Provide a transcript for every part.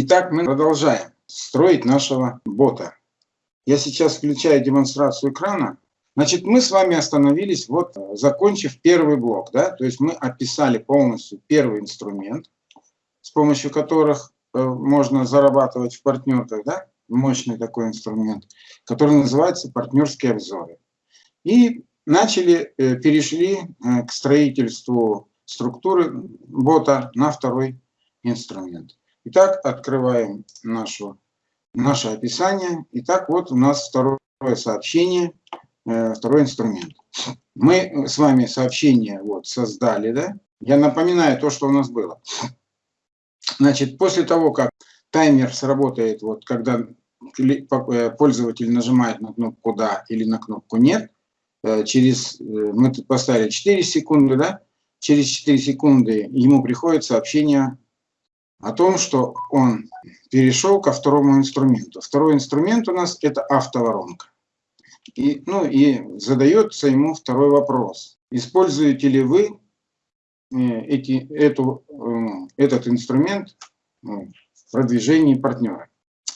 Итак, мы продолжаем строить нашего бота. Я сейчас включаю демонстрацию экрана. Значит, мы с вами остановились, вот закончив первый блок. Да? То есть мы описали полностью первый инструмент, с помощью которых э, можно зарабатывать в партнерках. Да? Мощный такой инструмент, который называется партнерские обзоры. И начали, э, перешли э, к строительству структуры бота на второй инструмент. Итак, открываем нашу, наше описание. Итак, вот у нас второе сообщение, э, второй инструмент. Мы с вами сообщение вот создали, да? Я напоминаю то, что у нас было. Значит, после того, как таймер сработает, вот когда э, пользователь нажимает на кнопку «Да» или на кнопку «Нет», э, через, мы поставили 4 секунды, да? Через 4 секунды ему приходит сообщение о том, что он перешел ко второму инструменту. Второй инструмент у нас это автоворонка. И, ну, и задается ему второй вопрос. Используете ли вы э, эти, эту, э, этот инструмент ну, в продвижении партнера?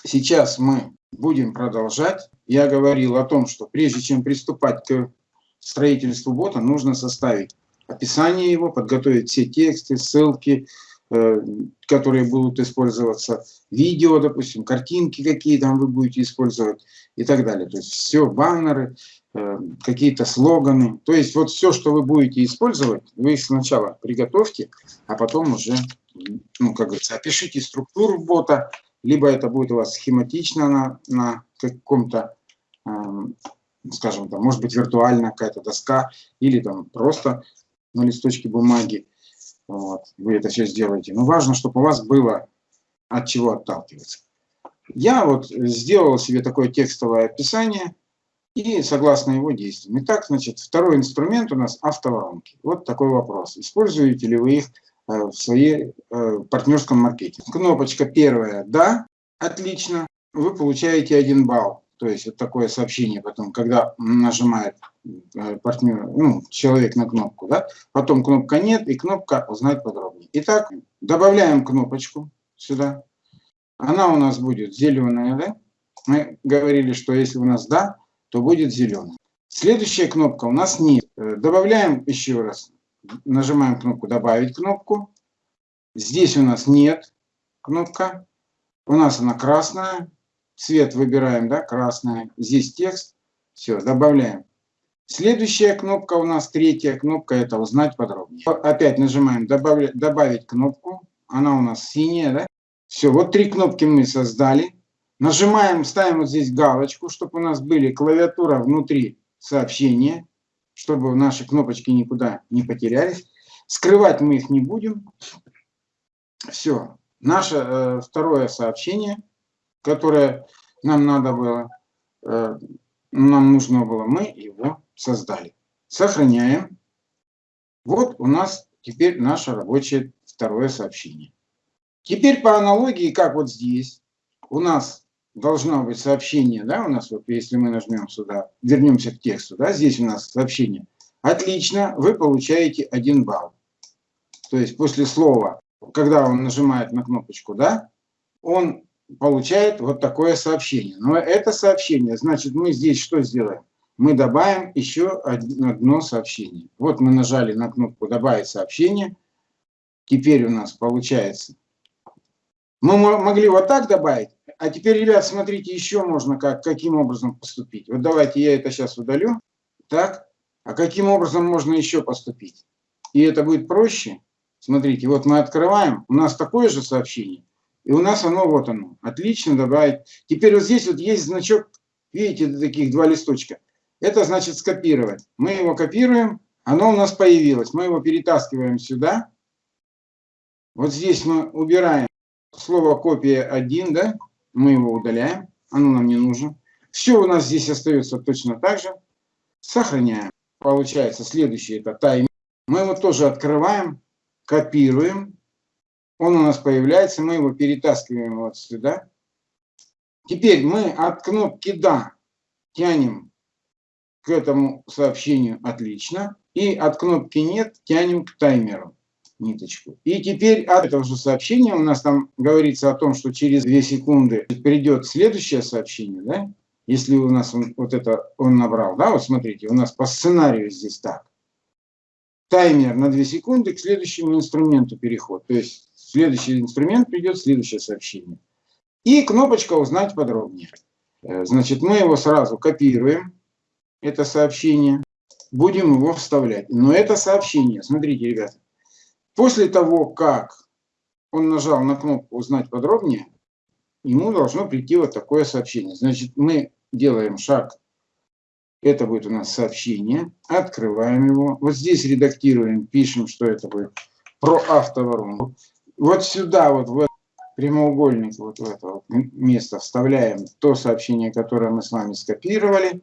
Сейчас мы будем продолжать. Я говорил о том, что прежде чем приступать к строительству бота, нужно составить описание его, подготовить все тексты, ссылки, Э, которые будут использоваться, видео, допустим, картинки какие там вы будете использовать и так далее. То есть все, баннеры, э, какие-то слоганы. То есть вот все, что вы будете использовать, вы их сначала приготовьте, а потом уже, ну, как говорится, опишите структуру бота, либо это будет у вас схематично на, на каком-то, эм, скажем, там, может быть, виртуальная какая-то доска, или там просто на листочке бумаги. Вот, вы это все сделаете. Но важно, чтобы у вас было от чего отталкиваться. Я вот сделал себе такое текстовое описание и согласно его действиям. Итак, значит, второй инструмент у нас автоворонки. Вот такой вопрос. Используете ли вы их э, в своей э, партнерском маркетинге? Кнопочка первая «Да», отлично, вы получаете один балл. То есть вот такое сообщение потом, когда нажимает партнер, ну, человек на кнопку, да, потом кнопка нет и кнопка узнать подробнее. Итак, добавляем кнопочку сюда. Она у нас будет зеленая, да? Мы говорили, что если у нас да, то будет зеленая. Следующая кнопка у нас нет. Э, добавляем еще раз. Нажимаем кнопку «Добавить кнопку». Здесь у нас нет кнопка. У нас она красная цвет выбираем, да, красная. Здесь текст. Все, добавляем. Следующая кнопка у нас, третья кнопка, это узнать подробнее. Опять нажимаем добавить, добавить кнопку. Она у нас синяя, да? Все, вот три кнопки мы создали. Нажимаем, ставим вот здесь галочку, чтобы у нас были клавиатура внутри сообщения, чтобы наши кнопочки никуда не потерялись. Скрывать мы их не будем. Все. Наше э, второе сообщение – которое нам надо было, э, нам нужно было, мы его создали. Сохраняем. Вот у нас теперь наше рабочее второе сообщение. Теперь по аналогии, как вот здесь, у нас должно быть сообщение, да, у нас вот, если мы нажмем сюда, вернемся к тексту, да, здесь у нас сообщение. Отлично, вы получаете один балл. То есть после слова, когда он нажимает на кнопочку, да, он получает вот такое сообщение. Но это сообщение, значит, мы здесь что сделаем? Мы добавим еще одно сообщение. Вот мы нажали на кнопку «Добавить сообщение». Теперь у нас получается. Мы могли вот так добавить. А теперь, ребят, смотрите, еще можно как, каким образом поступить. Вот давайте я это сейчас удалю. Так. А каким образом можно еще поступить? И это будет проще. Смотрите, вот мы открываем. У нас такое же сообщение. И у нас оно, вот оно. Отлично добавить. Теперь вот здесь вот есть значок, видите, таких два листочка. Это значит скопировать. Мы его копируем, оно у нас появилось. Мы его перетаскиваем сюда. Вот здесь мы убираем слово копия 1, да? Мы его удаляем, оно нам не нужно. Все у нас здесь остается точно так же. Сохраняем. Получается следующий это таймер. Мы его тоже открываем, копируем он у нас появляется, мы его перетаскиваем вот сюда. Теперь мы от кнопки «Да» тянем к этому сообщению «Отлично». И от кнопки «Нет» тянем к таймеру. ниточку. И теперь от этого же сообщения у нас там говорится о том, что через 2 секунды придет следующее сообщение, да? Если у нас он, вот это он набрал, да, вот смотрите, у нас по сценарию здесь так. Таймер на 2 секунды к следующему инструменту переход. То есть следующий инструмент придет, следующее сообщение. И кнопочка «Узнать подробнее». Э, значит, мы его сразу копируем, это сообщение, будем его вставлять. Но это сообщение, смотрите, ребята, после того, как он нажал на кнопку «Узнать подробнее», ему должно прийти вот такое сообщение. Значит, мы делаем шаг, это будет у нас сообщение, открываем его, вот здесь редактируем, пишем, что это будет про автоворонку. Вот сюда, вот в этот прямоугольник, вот в это вот место вставляем то сообщение, которое мы с вами скопировали.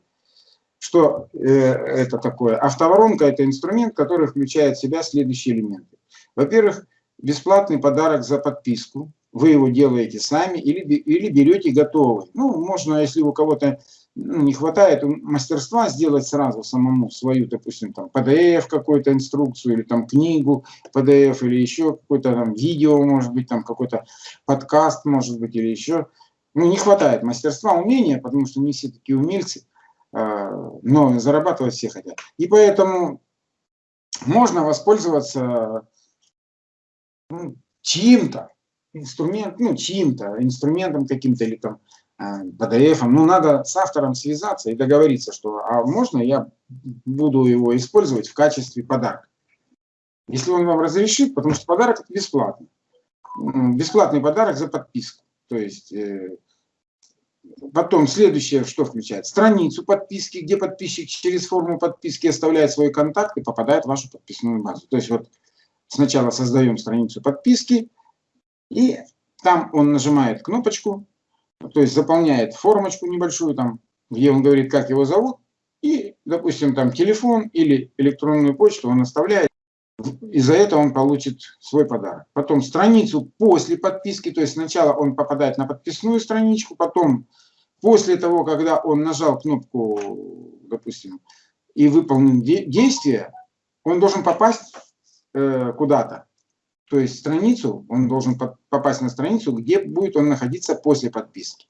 Что э, это такое? Автоворонка – это инструмент, который включает в себя следующие элементы. Во-первых, бесплатный подарок за подписку вы его делаете сами или, или берете готовый. Ну, можно, если у кого-то ну, не хватает мастерства, сделать сразу самому свою, допустим, там, PDF какую-то инструкцию, или там книгу PDF, или еще какое-то там видео, может быть, там какой-то подкаст, может быть, или еще. Ну, не хватает мастерства, умения, потому что не все такие умельцы, но зарабатывать все хотят. И поэтому можно воспользоваться ну, чьим-то, инструмент, ну, чьим-то, инструментом каким-то или там PDF. Ну, надо с автором связаться и договориться, что а можно я буду его использовать в качестве подарка. Если он вам разрешит, потому что подарок бесплатный. Бесплатный подарок за подписку. То есть, э, потом следующее, что включает? Страницу подписки, где подписчик через форму подписки оставляет свой контакт и попадает в вашу подписную базу. То есть, вот сначала создаем страницу подписки, и там он нажимает кнопочку, то есть заполняет формочку небольшую, там, где он говорит, как его зовут, и, допустим, там телефон или электронную почту он оставляет, и за это он получит свой подарок. Потом страницу после подписки, то есть сначала он попадает на подписную страничку, потом после того, когда он нажал кнопку, допустим, и выполнил действие, он должен попасть э, куда-то. То есть страницу, он должен попасть на страницу, где будет он находиться после подписки.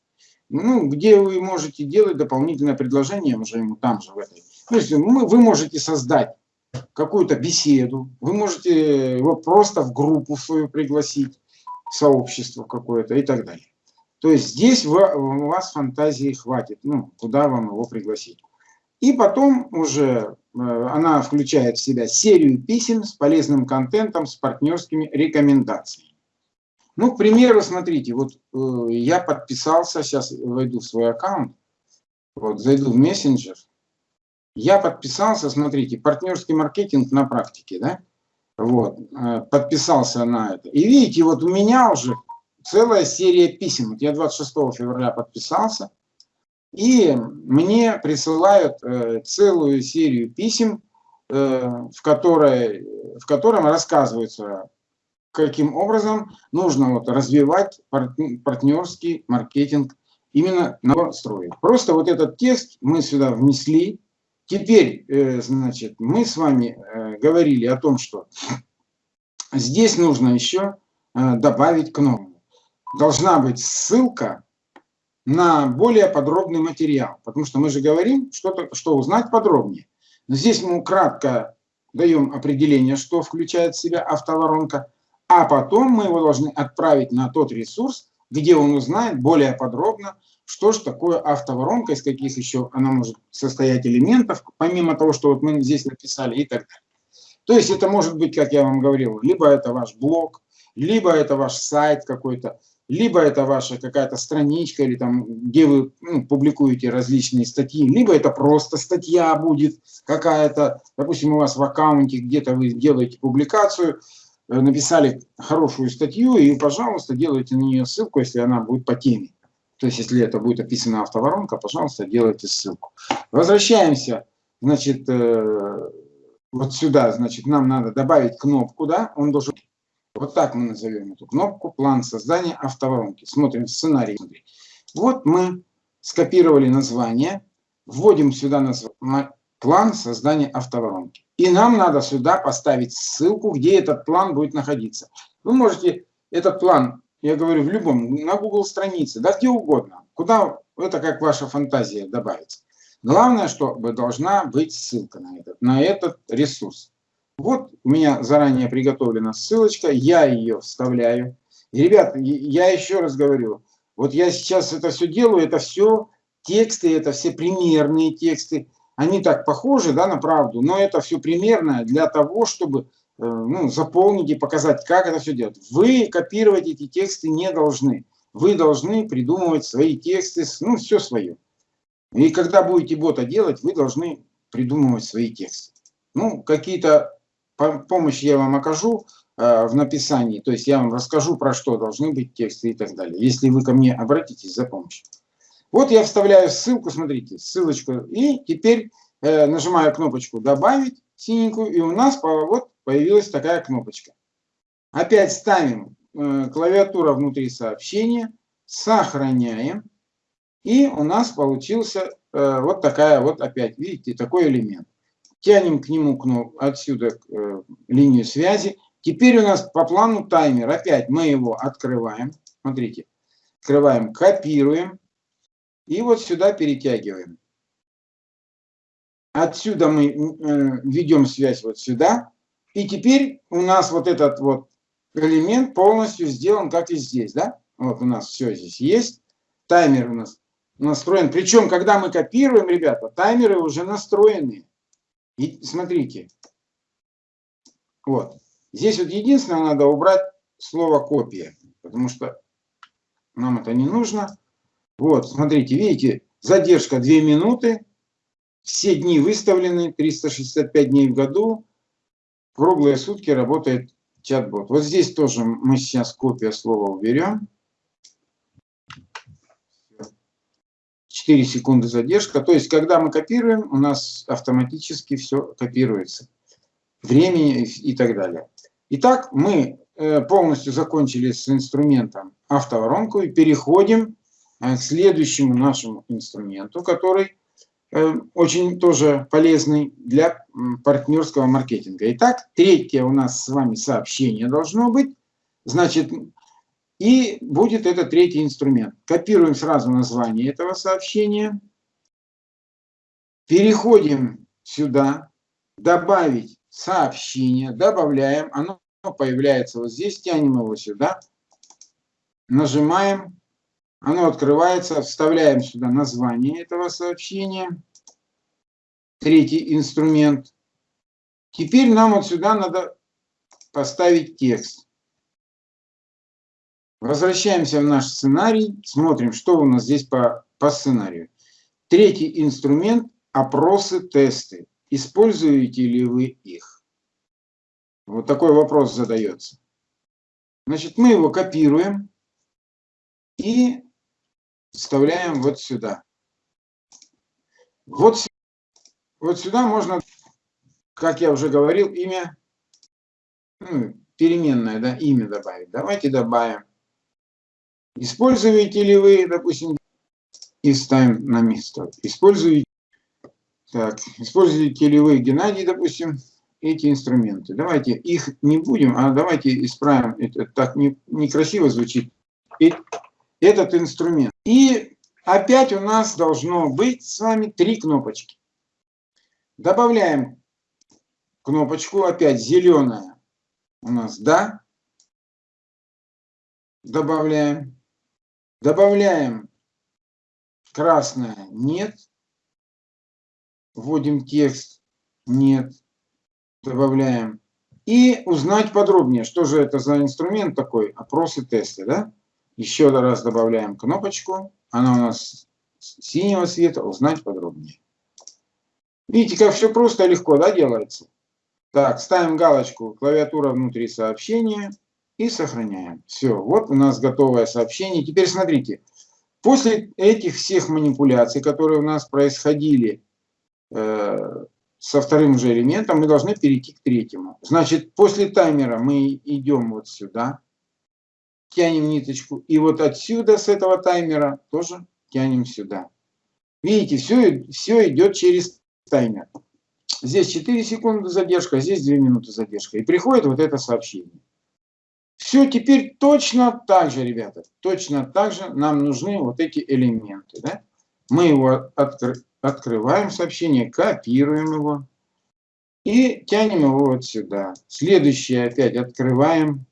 Ну, где вы можете делать дополнительное предложение уже ему там же в этой. То есть мы, вы можете создать какую-то беседу, вы можете его просто в группу свою пригласить, сообщество какое-то и так далее. То есть здесь у вас фантазии хватит, ну, куда вам его пригласить. И потом уже Э, она включает в себя серию писем с полезным контентом, с партнерскими рекомендациями. Ну, к примеру, смотрите, вот э, я подписался, сейчас войду в свой аккаунт, вот, зайду в мессенджер, я подписался, смотрите, партнерский маркетинг на практике, да, вот, э, подписался на это. И видите, вот у меня уже целая серия писем, вот я 26 февраля подписался, и мне присылают э, целую серию писем, э, в, которой, в котором рассказывается, каким образом нужно вот развивать партнерский маркетинг именно на строе. Просто вот этот текст мы сюда внесли. Теперь, э, значит, мы с вами говорили о том, что здесь нужно еще добавить кнопку. Должна быть ссылка на более подробный материал, потому что мы же говорим, что, что узнать подробнее. Но здесь мы кратко даем определение, что включает в себя автоворонка, а потом мы его должны отправить на тот ресурс, где он узнает более подробно, что же такое автоворонка, из каких еще она может состоять элементов, помимо того, что вот мы здесь написали и так далее. То есть это может быть, как я вам говорил, либо это ваш блог, либо это ваш сайт какой-то, либо это ваша какая-то страничка, или там, где вы ну, публикуете различные статьи, либо это просто статья будет какая-то, допустим, у вас в аккаунте где-то вы делаете публикацию, э, написали хорошую статью, и, пожалуйста, делайте на нее ссылку, если она будет по теме. То есть, если это будет описана автоворонка, пожалуйста, делайте ссылку. Возвращаемся, значит, э, вот сюда, значит, нам надо добавить кнопку, да, он должен вот так мы назовем эту кнопку «План создания автоворонки». Смотрим сценарий. Вот мы скопировали название, вводим сюда название «План создания автоворонки». И нам надо сюда поставить ссылку, где этот план будет находиться. Вы можете этот план, я говорю, в любом, на Google странице, да где угодно, куда это как ваша фантазия добавится. Главное, чтобы должна быть ссылка на этот, на этот ресурс. Вот у меня заранее приготовлена ссылочка, я ее вставляю. И, ребят, я еще раз говорю, вот я сейчас это все делаю, это все тексты, это все примерные тексты. Они так похожи да, на правду, но это все примерное для того, чтобы ну, заполнить и показать, как это все делать. Вы копировать эти тексты не должны. Вы должны придумывать свои тексты, ну, все свое. И когда будете бота делать, вы должны придумывать свои тексты. Ну, какие-то помощи я вам окажу э, в написании, то есть я вам расскажу, про что должны быть тексты и так далее, если вы ко мне обратитесь за помощью. Вот я вставляю ссылку, смотрите, ссылочку, и теперь э, нажимаю кнопочку «Добавить» синенькую, и у нас вот появилась такая кнопочка. Опять ставим э, клавиатура внутри сообщения, сохраняем, и у нас получился э, вот такая вот опять, видите, такой элемент. Тянем к нему кнопку, отсюда э, линию связи. Теперь у нас по плану таймер. Опять мы его открываем. Смотрите. Открываем, копируем. И вот сюда перетягиваем. Отсюда мы ведем связь вот сюда. И теперь у нас вот этот вот элемент полностью сделан, как и здесь. Да? Вот у нас все здесь есть. Таймер у нас настроен. Причем, когда мы копируем, ребята, таймеры уже настроены. И смотрите. Вот. Здесь вот единственное, надо убрать слово копия. Потому что нам это не нужно. Вот, смотрите, видите, задержка 2 минуты. Все дни выставлены, 365 дней в году. Круглые сутки работает чат-бот. Вот здесь тоже мы сейчас копия слова уберем. 4 секунды задержка. То есть, когда мы копируем, у нас автоматически все копируется. Времени и так далее. Итак, мы э, полностью закончили с инструментом автоворонку и переходим э, к следующему нашему инструменту, который очень тоже полезный для партнерского маркетинга. Итак, третье у нас с вами сообщение должно быть. Значит, и будет это третий инструмент. Копируем сразу название этого сообщения. Переходим сюда. Добавить сообщение. Добавляем. Оно появляется вот здесь. Тянем его сюда. Нажимаем. Оно открывается. Вставляем сюда название этого сообщения. Третий инструмент. Теперь нам вот сюда надо поставить текст. Возвращаемся в наш сценарий, смотрим, что у нас здесь по, по сценарию. Третий инструмент – опросы, тесты. Используете ли вы их? Вот такой вопрос задается. Значит, мы его копируем и вставляем вот сюда. Вот, вот сюда можно, как я уже говорил, имя, ну, переменное, да, имя добавить. Давайте добавим Используете ли вы, допустим, и ставим на место. Используете, так, используете ли вы, Геннадий, допустим, эти инструменты. Давайте их не будем, а давайте исправим. Это так не, некрасиво звучит. Этот инструмент. И опять у нас должно быть с вами три кнопочки. Добавляем кнопочку, опять зеленая у нас «Да». Добавляем. Добавляем красное «нет». Вводим текст «нет». Добавляем. И узнать подробнее, что же это за инструмент такой, опросы, тесты. Да? Еще раз добавляем кнопочку. Она у нас синего цвета. Узнать подробнее. Видите, как все просто и легко да, делается. Так, ставим галочку «Клавиатура внутри сообщения» и сохраняем. Все, вот у нас готовое сообщение. Теперь смотрите, после этих всех манипуляций, которые у нас происходили э, со вторым же элементом, мы должны перейти к третьему. Значит, после таймера мы идем вот сюда, тянем ниточку, и вот отсюда, с этого таймера, тоже тянем сюда. Видите, все, все идет через таймер. Здесь 4 секунды задержка, здесь 2 минуты задержка. И приходит вот это сообщение. Все теперь точно так же, ребята. Точно так же нам нужны вот эти элементы. Да? Мы его откр открываем сообщение, копируем его и тянем его вот сюда. Следующее опять открываем,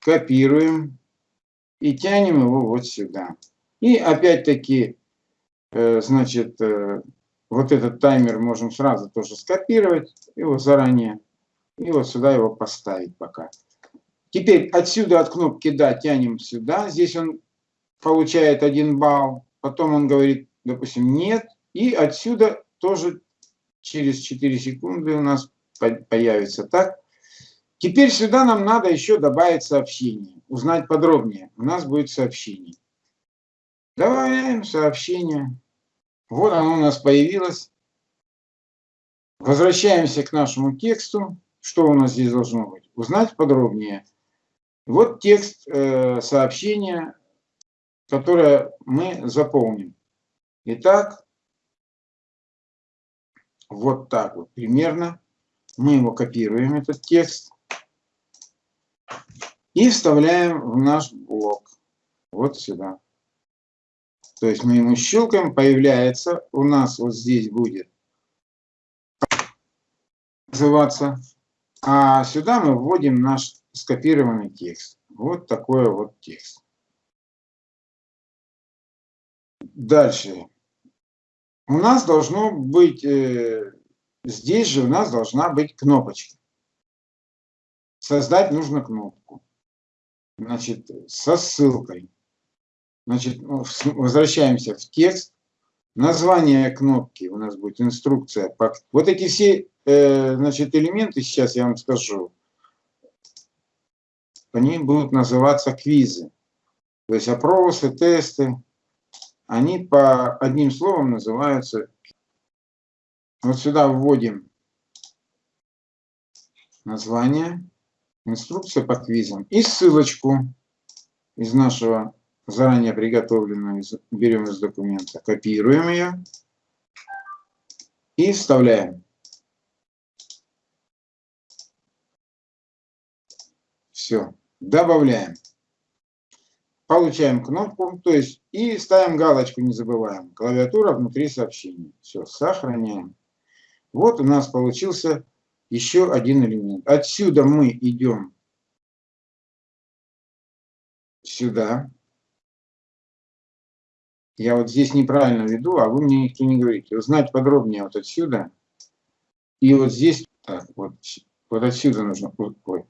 копируем и тянем его вот сюда. И опять-таки, э, значит, э, вот этот таймер можем сразу тоже скопировать, его заранее, и вот сюда его поставить пока. Теперь отсюда от кнопки «Да» тянем сюда. Здесь он получает один балл. Потом он говорит, допустим, «Нет». И отсюда тоже через 4 секунды у нас появится так. Теперь сюда нам надо еще добавить сообщение. Узнать подробнее. У нас будет сообщение. Добавляем сообщение. Вот оно у нас появилось. Возвращаемся к нашему тексту. Что у нас здесь должно быть? Узнать подробнее. Вот текст э, сообщения, которое мы заполним. Итак, вот так вот примерно. Мы его копируем, этот текст, и вставляем в наш блок. Вот сюда. То есть мы ему щелкаем, появляется, у нас вот здесь будет называться, а сюда мы вводим наш скопированный текст. Вот такой вот текст. Дальше. У нас должно быть, э, здесь же у нас должна быть кнопочка. Создать нужно кнопку. Значит, со ссылкой. Значит, ну, возвращаемся в текст. Название кнопки у нас будет инструкция. Вот эти все э, значит, элементы, сейчас я вам скажу, они будут называться квизы. То есть опросы, тесты, они по одним словом называются. Вот сюда вводим название, инструкция по квизам и ссылочку из нашего заранее приготовленного, берем из документа, копируем ее и вставляем. Все добавляем. Получаем кнопку, то есть и ставим галочку, не забываем. Клавиатура внутри сообщения. Все, сохраняем. Вот у нас получился еще один элемент. Отсюда мы идем сюда. Я вот здесь неправильно веду, а вы мне никто не говорите. Узнать подробнее вот отсюда. И вот здесь, так, вот, вот отсюда нужно, ой,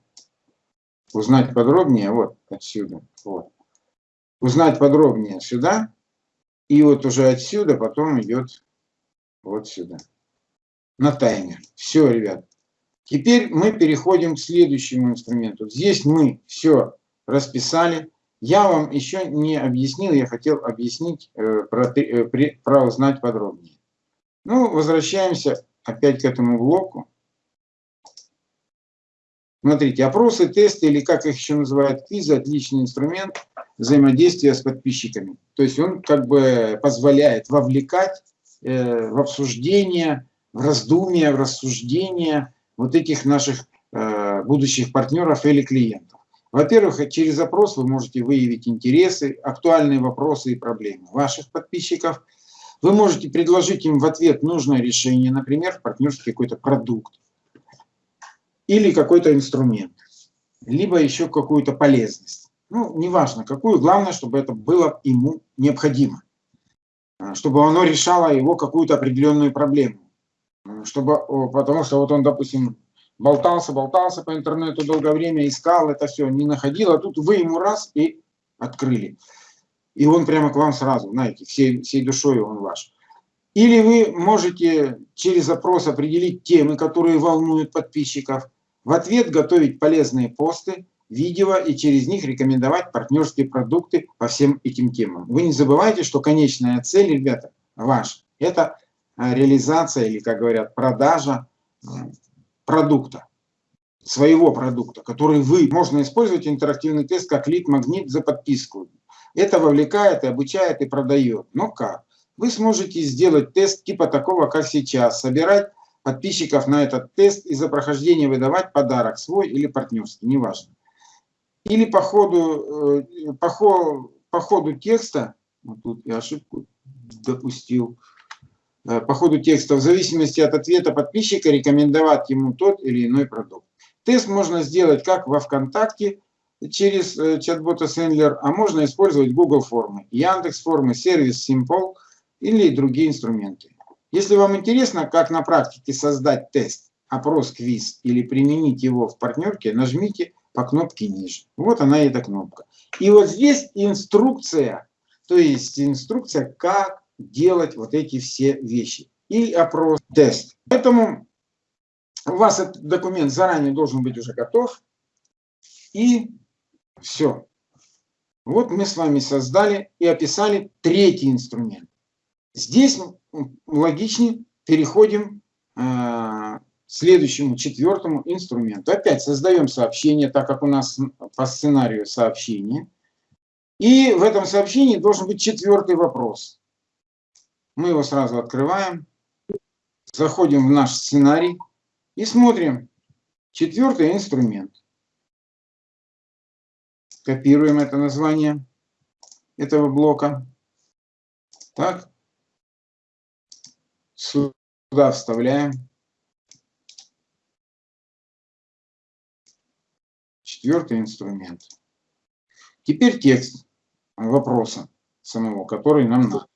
узнать подробнее, вот отсюда, вот. Узнать подробнее сюда, и вот уже отсюда потом идет вот сюда, на таймер. Все, ребят. Теперь мы переходим к следующему инструменту. Здесь мы все расписали. Я вам еще не объяснил, я хотел объяснить э, про, э, про узнать подробнее. Ну, возвращаемся опять к этому блоку. Смотрите, опросы, тесты или как их еще называют, квизы, отличный инструмент взаимодействия с подписчиками. То есть он как бы позволяет вовлекать э, в обсуждение, в раздумие, в рассуждение вот этих наших э, будущих партнеров или клиентов. Во-первых, через опрос вы можете выявить интересы, актуальные вопросы и проблемы ваших подписчиков. Вы можете предложить им в ответ нужное решение, например, в партнерстве какой-то продукт или какой-то инструмент, либо еще какую-то полезность. Ну, неважно какую, главное, чтобы это было ему необходимо, а, чтобы оно решало его какую-то определенную проблему. Чтобы, потому что вот он, допустим, болтался, болтался по интернету долгое время, искал это все, не находил, а тут вы ему раз и открыли. И он прямо к вам сразу, знаете, всей, всей душой он ваш. Или вы можете через запрос определить темы, которые волнуют подписчиков, в ответ готовить полезные посты, видео и через них рекомендовать партнерские продукты по всем этим темам. Вы не забывайте, что конечная цель, ребята, ваша, это реализация или, как говорят, продажа продукта, своего продукта, который вы, можно использовать интерактивный тест как лид-магнит за подписку. Это вовлекает и обучает и продает. Но как? Вы сможете сделать тест типа такого, как сейчас, собирать подписчиков на этот тест и за прохождение выдавать подарок свой или партнерский, неважно. Или по ходу, э, по по ходу текста, вот тут я ошибку допустил, э, по ходу текста, в зависимости от ответа подписчика, рекомендовать ему тот или иной продукт. Тест можно сделать как во ВКонтакте, через э, чат-бота Sendler, а можно использовать Google формы, Яндекс формы, сервис Simple или другие инструменты. Если вам интересно, как на практике создать тест, опрос, квиз или применить его в партнерке, нажмите по кнопке ниже. Вот она эта кнопка. И вот здесь инструкция, то есть инструкция, как делать вот эти все вещи. И опрос, тест. Поэтому у вас этот документ заранее должен быть уже готов. И все. Вот мы с вами создали и описали третий инструмент. Здесь логичнее переходим э, к следующему, четвертому инструменту. Опять создаем сообщение, так как у нас по сценарию сообщение. И в этом сообщении должен быть четвертый вопрос. Мы его сразу открываем, заходим в наш сценарий и смотрим. Четвертый инструмент. Копируем это название этого блока. Так. Сюда вставляем. Четвертый инструмент. Теперь текст вопроса самого, который нам надо.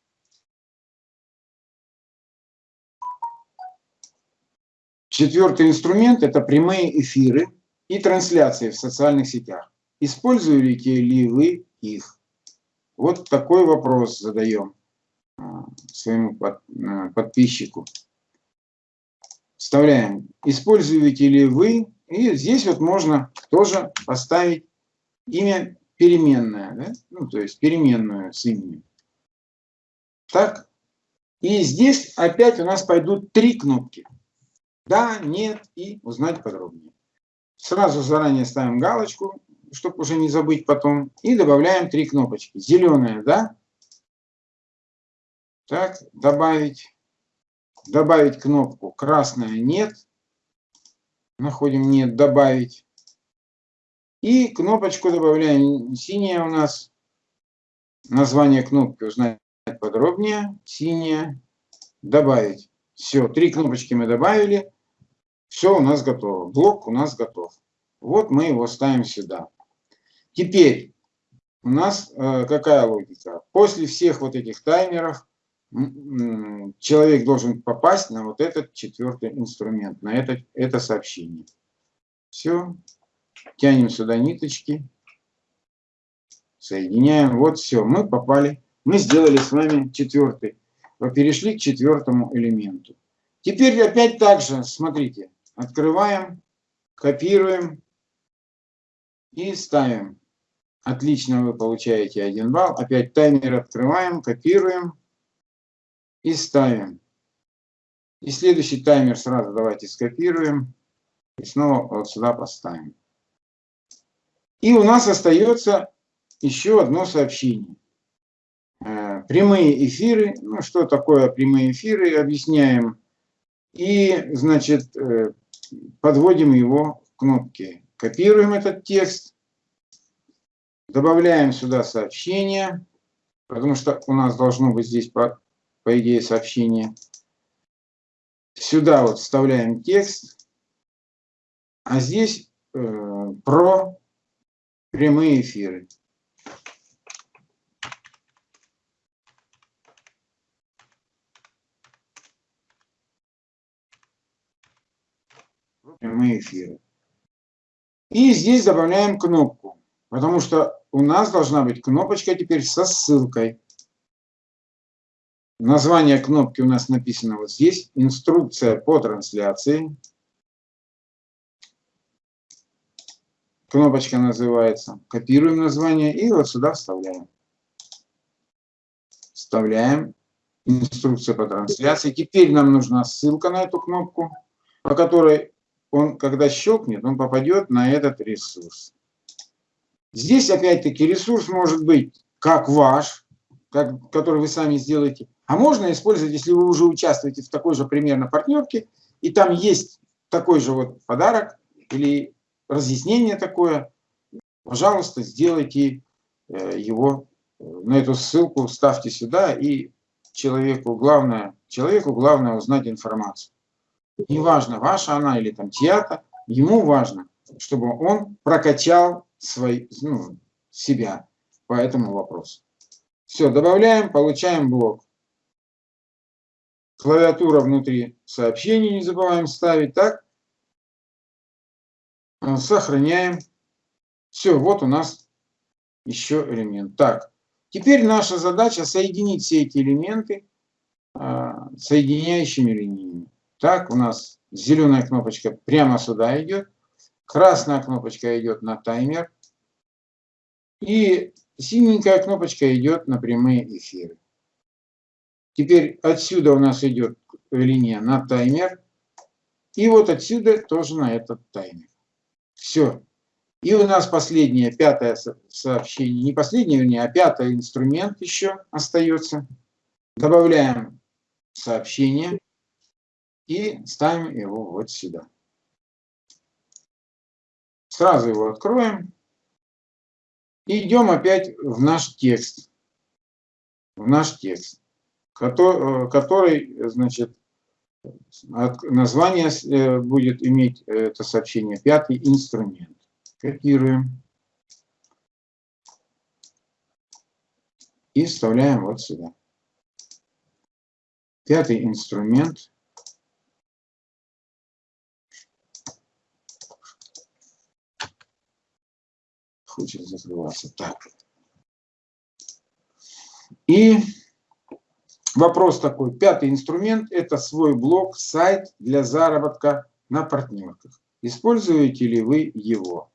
Четвертый инструмент – это прямые эфиры и трансляции в социальных сетях. Используете ли вы их? Вот такой вопрос задаем а, своему а, подписчику. Вставляем. Используете ли вы? И здесь вот можно тоже поставить имя переменное. Да? Ну, то есть переменную с именем. Так. И здесь опять у нас пойдут три кнопки. Да, нет и узнать подробнее. Сразу заранее ставим галочку чтобы уже не забыть потом. И добавляем три кнопочки. Зеленая, да? Так, добавить. Добавить кнопку. Красная нет. Находим нет, добавить. И кнопочку добавляем. Синяя у нас. Название кнопки узнать подробнее. Синяя. Добавить. Все, три кнопочки мы добавили. Все у нас готово. Блок у нас готов. Вот мы его ставим сюда. Теперь у нас э, какая логика? После всех вот этих таймеров человек должен попасть на вот этот четвертый инструмент, на это, это сообщение. Все. Тянем сюда ниточки. Соединяем. Вот все. Мы попали. Мы сделали с вами четвертый. Перешли к четвертому элементу. Теперь опять так же, смотрите, открываем, копируем и ставим. Отлично, вы получаете 1 балл. Опять таймер открываем, копируем и ставим. И следующий таймер сразу давайте скопируем. И снова вот сюда поставим. И у нас остается еще одно сообщение. Э, прямые эфиры. Ну, что такое прямые эфиры, объясняем. И, значит, э, подводим его к кнопке. Копируем этот текст Добавляем сюда сообщение, потому что у нас должно быть здесь, по, по идее, сообщение. Сюда вот вставляем текст, а здесь э, про прямые эфиры. Прямые эфиры. И здесь добавляем кнопку. Потому что у нас должна быть кнопочка теперь со ссылкой. Название кнопки у нас написано вот здесь. Инструкция по трансляции. Кнопочка называется. Копируем название и вот сюда вставляем. Вставляем. Инструкция по трансляции. Теперь нам нужна ссылка на эту кнопку, по которой он, когда щелкнет, он попадет на этот ресурс. Здесь, опять-таки, ресурс может быть как ваш, как, который вы сами сделаете, а можно использовать, если вы уже участвуете в такой же примерно партнерке, и там есть такой же вот подарок или разъяснение такое, пожалуйста, сделайте э, его э, на эту ссылку, ставьте сюда, и человеку главное, человеку главное узнать информацию. Неважно, ваша она или там чья-то, ему важно, чтобы он прокачал свой, ну, себя по этому вопросу. Все, добавляем, получаем блок. Клавиатура внутри сообщений не забываем ставить, так? Сохраняем. Все, вот у нас еще элемент. Так, теперь наша задача соединить все эти элементы а, соединяющими линиями. Так, у нас зеленая кнопочка прямо сюда идет, красная кнопочка идет на таймер, и синенькая кнопочка идет на прямые эфиры. Теперь отсюда у нас идет линия на таймер, и вот отсюда тоже на этот таймер. Все. И у нас последнее, пятое сообщение, не последнее, вернее, а пятый инструмент еще остается. Добавляем сообщение и ставим его вот сюда. Сразу его откроем. И идем опять в наш текст. В наш текст, который, который значит, название э, будет иметь это сообщение пятый инструмент. Копируем. И вставляем вот сюда. Пятый инструмент хочет закрываться. Так. И вопрос такой. Пятый инструмент – это свой блог, сайт для заработка на партнерках. Используете ли вы его?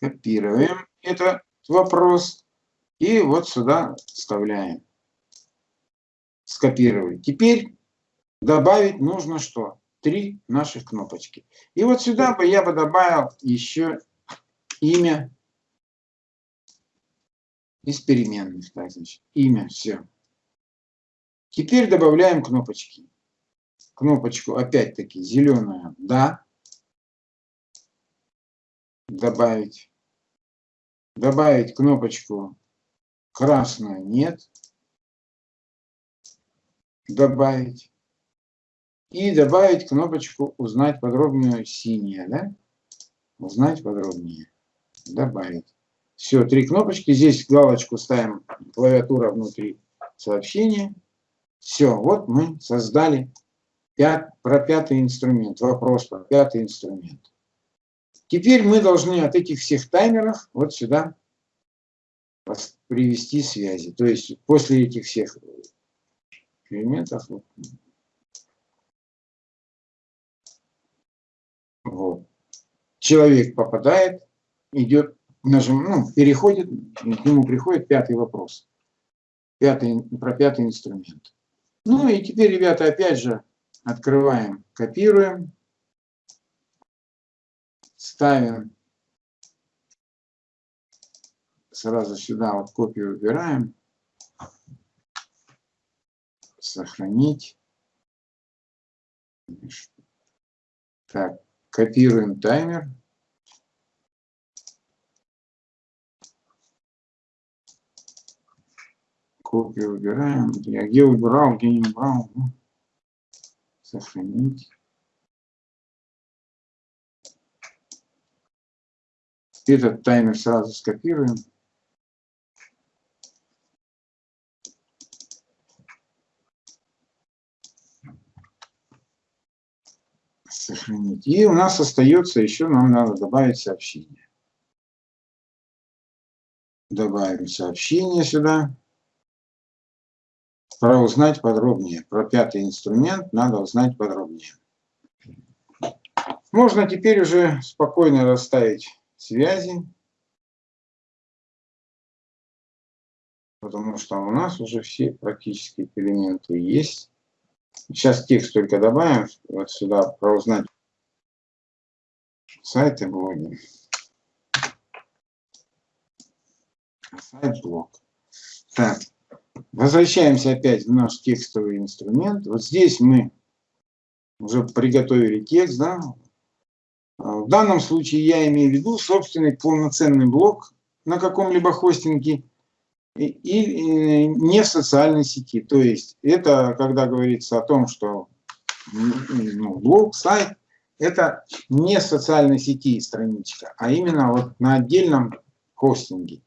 Копируем этот вопрос и вот сюда вставляем. Скопировали. Теперь добавить нужно что? Три наших кнопочки. И вот сюда бы я бы добавил еще имя из переменных. Так, значит, имя, все. Теперь добавляем кнопочки. Кнопочку опять-таки зеленая «Да». Добавить. Добавить кнопочку красную «Нет». Добавить. И добавить кнопочку «Узнать подробнее» синяя, да? Узнать подробнее добавить. Все, три кнопочки. Здесь галочку ставим, клавиатура внутри сообщения. Все, вот мы создали пят, про пятый инструмент. Вопрос про пятый инструмент. Теперь мы должны от этих всех таймеров вот сюда привести связи. То есть после этих всех элементов вот, человек попадает идет, нажим, ну, переходит, к нему приходит пятый вопрос. Пятый, про пятый инструмент. Ну и теперь, ребята, опять же, открываем, копируем, ставим сразу сюда вот копию убираем, сохранить. Так, копируем таймер. Копию выбираем. Я где убрал, где не убрал. Ну, сохранить. Этот таймер сразу скопируем. Сохранить. И у нас остается еще, нам надо добавить сообщение. Добавим сообщение сюда. Про узнать подробнее. Про пятый инструмент надо узнать подробнее. Можно теперь уже спокойно расставить связи. Потому что у нас уже все практически элементы есть. Сейчас текст только добавим. Вот сюда про узнать сайты блоги. Сайт блог. Так. Возвращаемся опять в наш текстовый инструмент. Вот здесь мы уже приготовили текст, да. В данном случае я имею в виду собственный полноценный блок на каком-либо хостинге и, и не в социальной сети. То есть это когда говорится о том, что ну, блог, сайт, это не в социальной сети страничка, а именно вот на отдельном хостинге.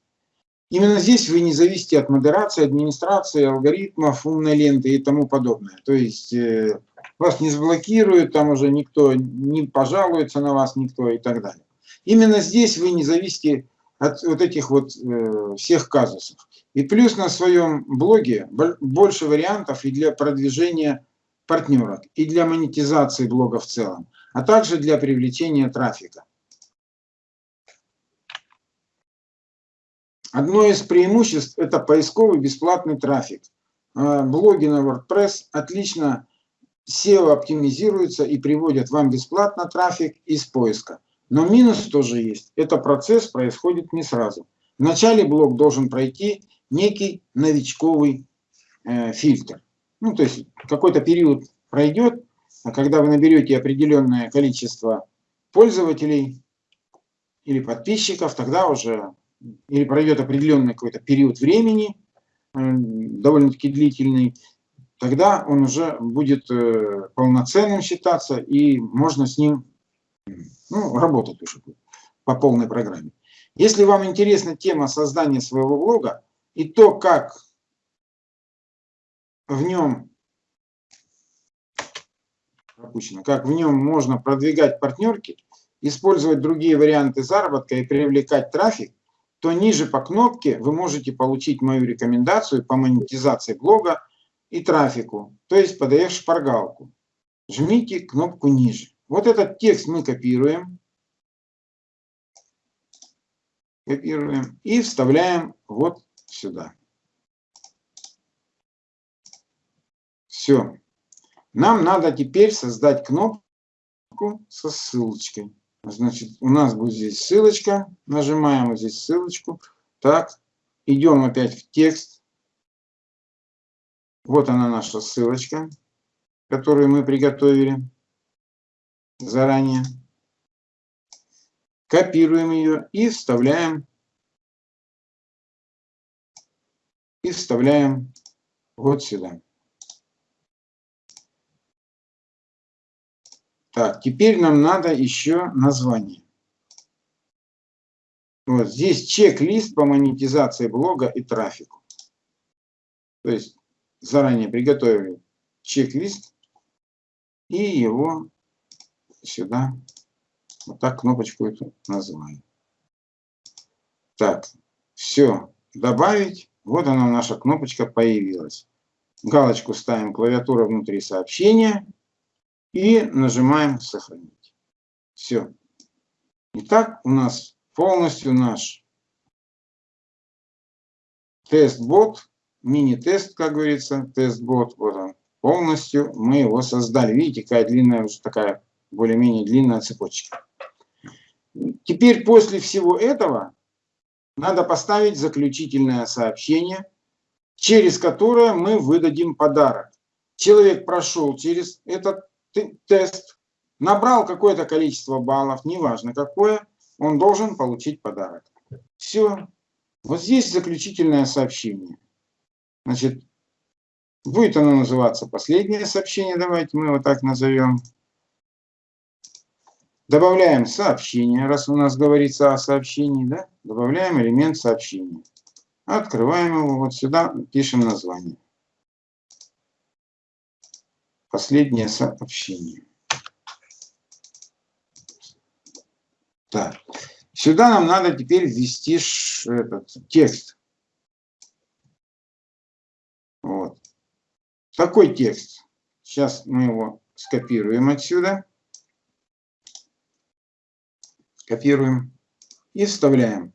Именно здесь вы не зависите от модерации, администрации, алгоритмов, умной ленты и тому подобное. То есть э, вас не заблокируют, там уже никто не пожалуется на вас, никто и так далее. Именно здесь вы не зависите от вот этих вот э, всех казусов. И плюс на своем блоге больше вариантов и для продвижения партнеров, и для монетизации блога в целом, а также для привлечения трафика. Одно из преимуществ – это поисковый бесплатный трафик. А, блоги на WordPress отлично SEO оптимизируются и приводят вам бесплатно трафик из поиска. Но минус тоже есть. Это процесс происходит не сразу. Вначале блог должен пройти некий новичковый э, фильтр. Ну, то есть какой-то период пройдет, а когда вы наберете определенное количество пользователей или подписчиков, тогда уже или пройдет определенный какой-то период времени, э, довольно-таки длительный, тогда он уже будет э, полноценным считаться, и можно с ним ну, работать уже по полной программе. Если вам интересна тема создания своего блога и то, как в нем пропущено, как в нем можно продвигать партнерки, использовать другие варианты заработка и привлекать трафик, то ниже по кнопке вы можете получить мою рекомендацию по монетизации блога и трафику, то есть PDF-шпаргалку. Жмите кнопку ниже. Вот этот текст мы копируем. Копируем и вставляем вот сюда. Все. Нам надо теперь создать кнопку со ссылочкой. Значит, у нас будет здесь ссылочка. Нажимаем вот здесь ссылочку. Так, идем опять в текст. Вот она наша ссылочка, которую мы приготовили заранее. Копируем ее и вставляем. И вставляем вот сюда. Так, теперь нам надо еще название. Вот здесь чек-лист по монетизации блога и трафику. То есть заранее приготовили чек-лист и его сюда вот так кнопочку эту называем. Так, все, добавить. Вот она наша кнопочка появилась. Галочку ставим клавиатура внутри сообщения и нажимаем «Сохранить». Все. Итак, у нас полностью наш тест-бот, мини-тест, как говорится, тест-бот, вот он, полностью мы его создали. Видите, какая длинная, уже такая более-менее длинная цепочка. Теперь после всего этого надо поставить заключительное сообщение, через которое мы выдадим подарок. Человек прошел через этот тест, набрал какое-то количество баллов, неважно какое, он должен получить подарок. Все. Вот здесь заключительное сообщение. Значит, будет оно называться последнее сообщение, давайте мы его так назовем. Добавляем сообщение, раз у нас говорится о сообщении, да? Добавляем элемент сообщения. Открываем его, вот сюда пишем название последнее сообщение. Так. Сюда нам надо теперь ввести этот текст. Вот. Такой текст. Сейчас мы его скопируем отсюда. Копируем и вставляем.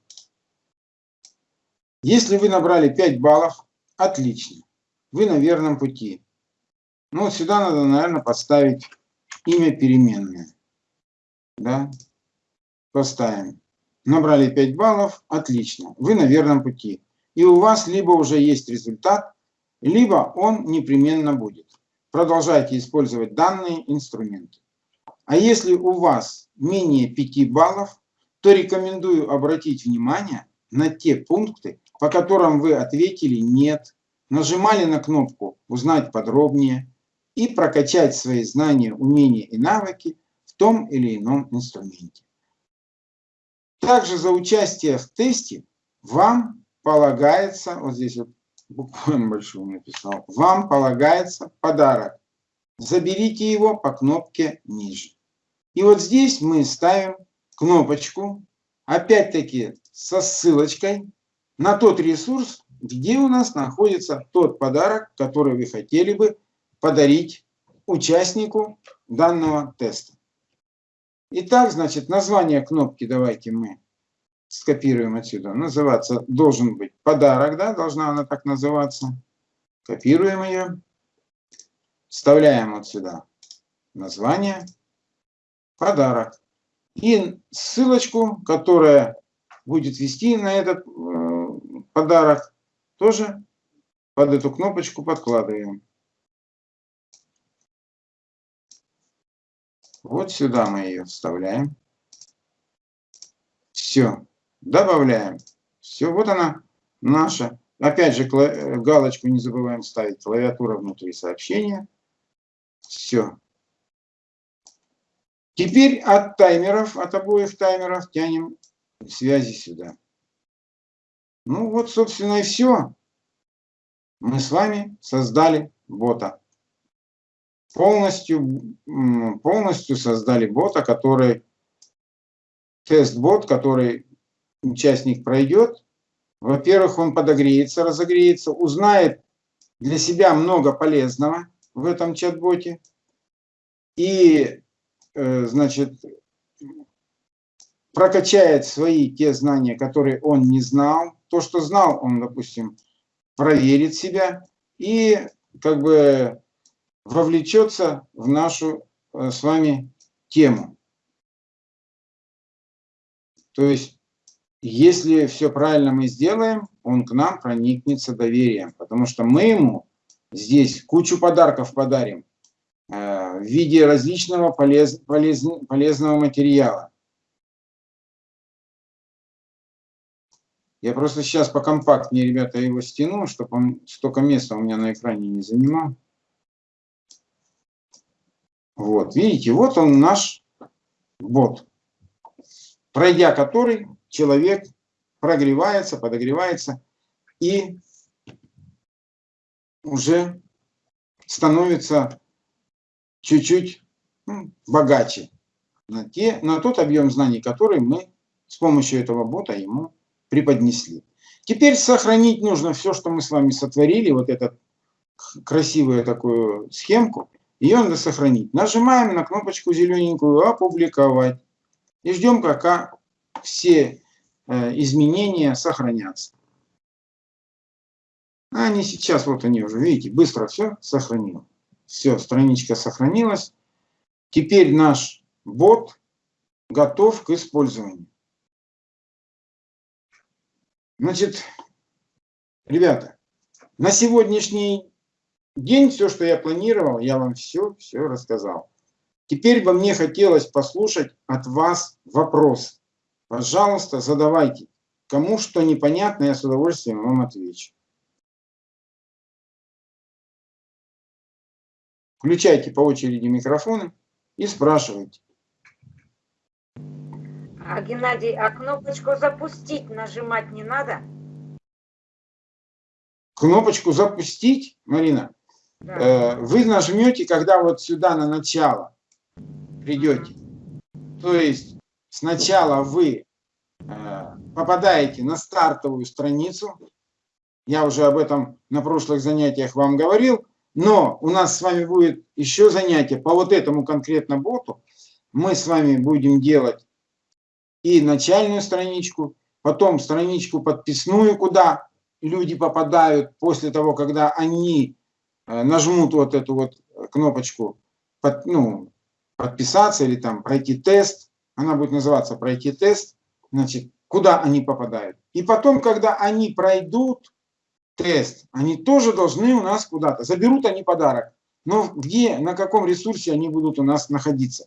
Если вы набрали 5 баллов, отлично. Вы на верном пути. Ну, вот сюда надо, наверное, поставить имя переменное. Да? Поставим. Набрали 5 баллов. Отлично. Вы на верном пути. И у вас либо уже есть результат, либо он непременно будет. продолжайте использовать данные инструменты. А если у вас менее 5 баллов, то рекомендую обратить внимание на те пункты, по которым вы ответили «нет», нажимали на кнопку «Узнать подробнее» и прокачать свои знания, умения и навыки в том или ином инструменте. Также за участие в тесте вам полагается, вот здесь вот буквально большую написал, вам полагается подарок. Заберите его по кнопке ниже. И вот здесь мы ставим кнопочку, опять-таки со ссылочкой на тот ресурс, где у нас находится тот подарок, который вы хотели бы подарить участнику данного теста. Итак, значит, название кнопки давайте мы скопируем отсюда. Называться должен быть подарок, да, должна она так называться. Копируем ее, вставляем вот сюда название, подарок. И ссылочку, которая будет вести на этот э, подарок, тоже под эту кнопочку подкладываем. Вот сюда мы ее вставляем. Все. Добавляем. Все, вот она наша. Опять же, галочку не забываем ставить. Клавиатура внутри сообщения. Все. Теперь от таймеров, от обоих таймеров тянем связи сюда. Ну вот, собственно, и все. Мы с вами создали бота. Полностью, полностью создали бота, который, тест-бот, который участник пройдет. Во-первых, он подогреется, разогреется, узнает для себя много полезного в этом чат-боте. И, э, значит, прокачает свои те знания, которые он не знал. То, что знал, он, допустим, проверит себя и как бы вовлечется в нашу э, с вами тему. То есть, если все правильно мы сделаем, он к нам проникнется доверием, потому что мы ему здесь кучу подарков подарим э, в виде различного полез, полез, полезного материала. Я просто сейчас покомпактнее, ребята, его стяну, чтобы он столько места у меня на экране не занимал. Вот, видите, вот он наш бот, пройдя который человек прогревается, подогревается и уже становится чуть-чуть ну, богаче на, те, на тот объем знаний, который мы с помощью этого бота ему преподнесли. Теперь сохранить нужно все, что мы с вами сотворили, вот эту красивую такую схемку, ее надо сохранить. Нажимаем на кнопочку зелененькую «Опубликовать» и ждем, пока все э, изменения сохранятся. А они сейчас, вот они уже, видите, быстро все сохранил. Все, страничка сохранилась. Теперь наш бот готов к использованию. Значит, ребята, на сегодняшний день все, что я планировал, я вам все, все рассказал. Теперь бы мне хотелось послушать от вас вопрос. Пожалуйста, задавайте. Кому что непонятно, я с удовольствием вам отвечу. Включайте по очереди микрофоны и спрашивайте. А, Геннадий, а кнопочку запустить нажимать не надо? Кнопочку запустить, Марина, э, вы нажмете, когда вот сюда на начало придете. То есть сначала вы э, попадаете на стартовую страницу. Я уже об этом на прошлых занятиях вам говорил. Но у нас с вами будет еще занятие по вот этому конкретно боту. Мы с вами будем делать и начальную страничку, потом страничку подписную, куда люди попадают после того, когда они нажмут вот эту вот кнопочку под, ну, подписаться или там пройти тест. Она будет называться пройти тест. Значит, куда они попадают. И потом, когда они пройдут тест, они тоже должны у нас куда-то. Заберут они подарок. Но где, на каком ресурсе они будут у нас находиться?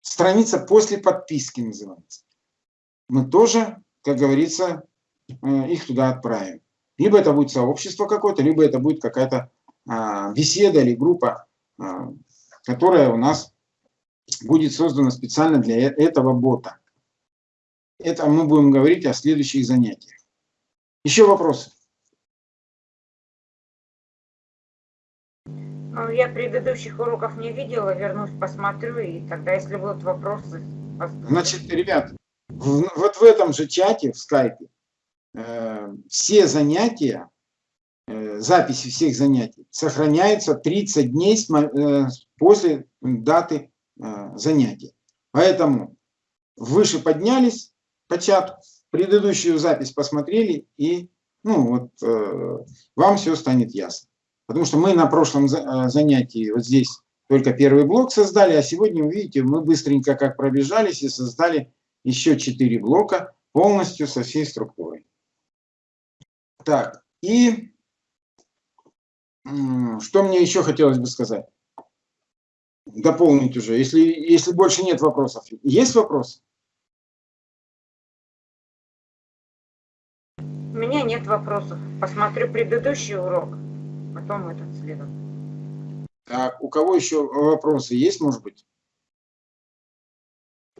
Страница после подписки называется. Мы тоже, как говорится, э, их туда отправим. Либо это будет сообщество какое-то, либо это будет какая-то беседа или группа, а, которая у нас будет создана специально для э, этого бота. Это мы будем говорить о следующих занятиях. Еще вопросы? Ну, я предыдущих уроков не видела, вернусь, посмотрю, и тогда, если будут вопросы... Значит, ребят, в, вот в этом же чате, в скайпе, э, все занятия, записи всех занятий сохраняются 30 дней э, после даты э, занятия. Поэтому выше поднялись по чату, предыдущую запись посмотрели, и ну, вот, э, вам все станет ясно. Потому что мы на прошлом э, занятии вот здесь только первый блок создали, а сегодня, увидите, мы быстренько как пробежались и создали еще четыре блока полностью со всей структурой. Так, и что мне еще хотелось бы сказать? Дополнить уже, если, если больше нет вопросов. Есть вопросы? У меня нет вопросов. Посмотрю предыдущий урок, потом этот следом. Так, у кого еще вопросы есть, может быть?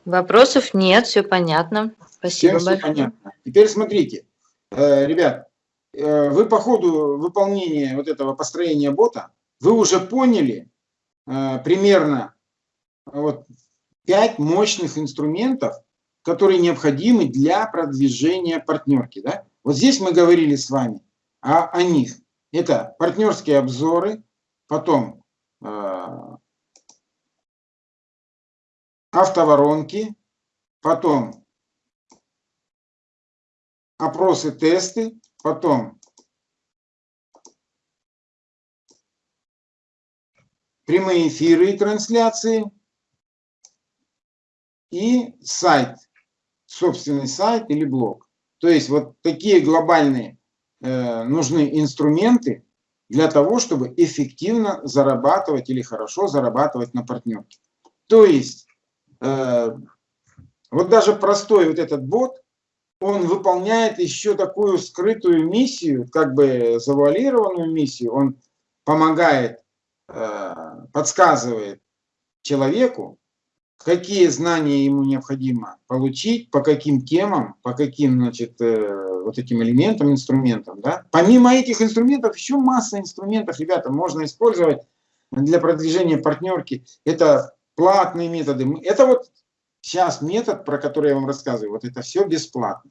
Вопросов нет, все понятно. Спасибо Всем большое. все понятно. Теперь смотрите, э, ребят, вы по ходу выполнения вот этого построения бота, вы уже поняли э, примерно вот, 5 мощных инструментов, которые необходимы для продвижения партнерки. Да? Вот здесь мы говорили с вами о, о них. Это партнерские обзоры, потом автоворонки, потом опросы, тесты, потом прямые эфиры и трансляции и сайт, собственный сайт или блог. То есть вот такие глобальные э, нужны инструменты для того, чтобы эффективно зарабатывать или хорошо зарабатывать на партнерке. То есть Э, вот даже простой вот этот бот, он выполняет еще такую скрытую миссию, как бы завуалированную миссию. Он помогает, э, подсказывает человеку, какие знания ему необходимо получить, по каким темам, по каким, значит, э, вот этим элементам, инструментам. Да? Помимо этих инструментов, еще масса инструментов, ребята, можно использовать для продвижения партнерки. Это платные методы. Это вот сейчас метод, про который я вам рассказываю, вот это все бесплатно.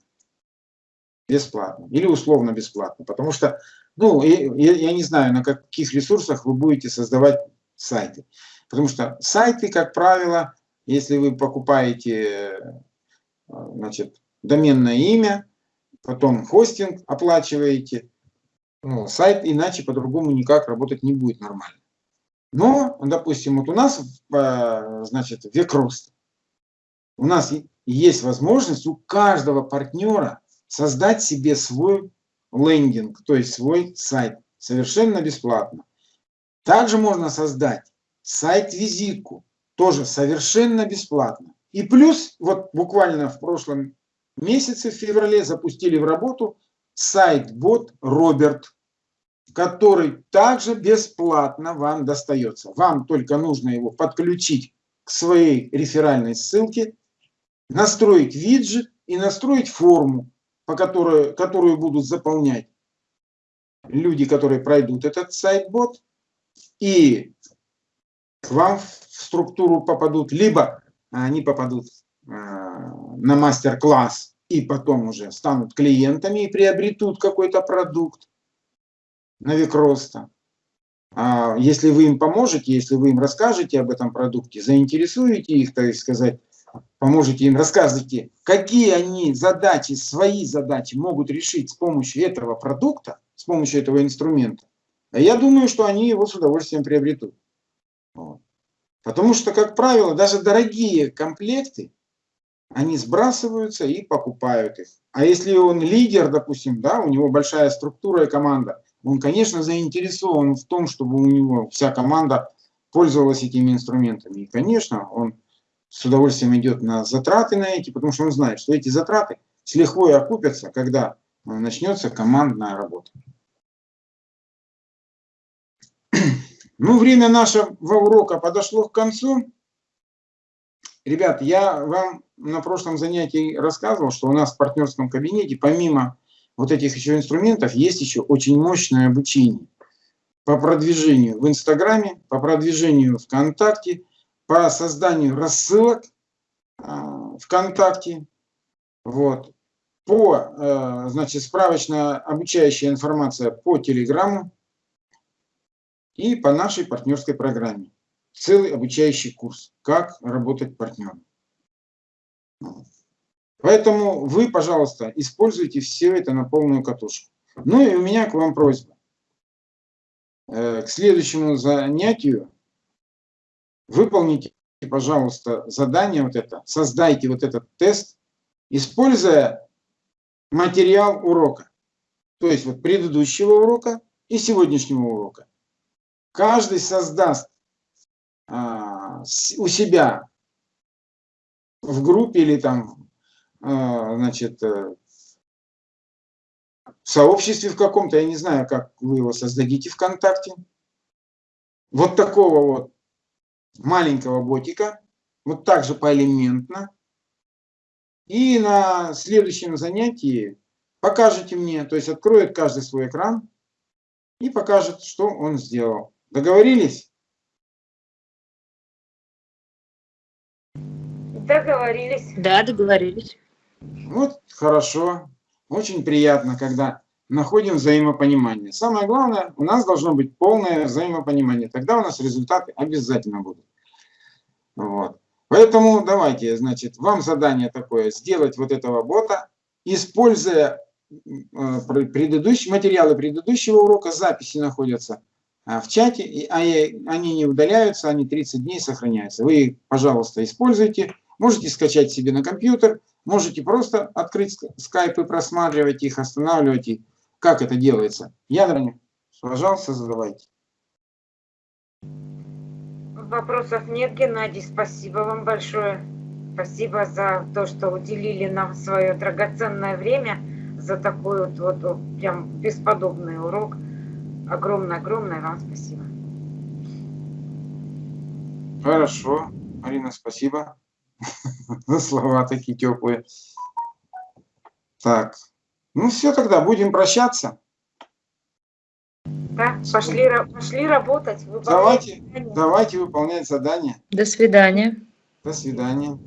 Бесплатно. Или условно бесплатно. Потому что, ну, я, я не знаю, на каких ресурсах вы будете создавать сайты. Потому что сайты, как правило, если вы покупаете значит, доменное имя, потом хостинг оплачиваете, ну, сайт иначе по-другому никак работать не будет нормально. Но, допустим, вот у нас, э, значит, век. У нас есть возможность у каждого партнера создать себе свой лендинг, то есть свой сайт, совершенно бесплатно. Также можно создать сайт-визитку, тоже совершенно бесплатно. И плюс, вот буквально в прошлом месяце, в феврале, запустили в работу сайт-бот Роберт который также бесплатно вам достается. Вам только нужно его подключить к своей реферальной ссылке, настроить виджет и настроить форму, по которой, которую будут заполнять люди, которые пройдут этот сайт-бот, и к вам в структуру попадут, либо они попадут э, на мастер-класс и потом уже станут клиентами и приобретут какой-то продукт, на век роста. А если вы им поможете, если вы им расскажете об этом продукте, заинтересуете их, так сказать, поможете им, расскажете, какие они задачи, свои задачи могут решить с помощью этого продукта, с помощью этого инструмента, я думаю, что они его с удовольствием приобретут. Вот. Потому что, как правило, даже дорогие комплекты, они сбрасываются и покупают их. А если он лидер, допустим, да, у него большая структура и команда, он, конечно, заинтересован в том, чтобы у него вся команда пользовалась этими инструментами. И, конечно, он с удовольствием идет на затраты на эти, потому что он знает, что эти затраты с лихвой окупятся, когда э, начнется командная работа. Ну, время нашего урока подошло к концу. Ребят, я вам на прошлом занятии рассказывал, что у нас в партнерском кабинете, помимо вот этих еще инструментов, есть еще очень мощное обучение по продвижению в Инстаграме, по продвижению ВКонтакте, по созданию рассылок а, ВКонтакте, вот, по, э, значит, справочная обучающая информация по Телеграмму и по нашей партнерской программе. Целый обучающий курс «Как работать партнером». Поэтому вы, пожалуйста, используйте все это на полную катушку. Ну и у меня к вам просьба. Э, к следующему занятию выполните, пожалуйста, задание вот это, создайте вот этот тест, используя материал урока. То есть вот предыдущего урока и сегодняшнего урока. Каждый создаст а, у себя в группе или там, а, значит, э, в сообществе в каком-то, я не знаю, как вы его создадите ВКонтакте, вот такого вот маленького ботика, вот так же поэлементно. И на следующем занятии покажете мне, то есть откроет каждый свой экран и покажет, что он сделал. Договорились? Договорились. Да, договорились. Вот, хорошо. Очень приятно, когда находим взаимопонимание. Самое главное, у нас должно быть полное взаимопонимание. Тогда у нас результаты обязательно будут. Вот. Поэтому давайте, значит, вам задание такое, сделать вот этого бота, используя э, предыдущие материалы предыдущего урока, записи находятся а, в чате, а они не удаляются, они 30 дней сохраняются. Вы пожалуйста, используйте. Можете скачать себе на компьютер, можете просто открыть скайп и просматривать их, останавливать их. Как это делается? Ядерник, пожалуйста, задавайте. Вопросов нет, Геннадий. Спасибо вам большое. Спасибо за то, что уделили нам свое драгоценное время, за такой вот, вот прям бесподобный урок. Огромное-огромное вам спасибо. Хорошо, Марина, спасибо за слова такие теплые. Так, ну все тогда, будем прощаться. Да, пошли, пошли работать. Давайте, давайте выполнять задание. До свидания. До свидания.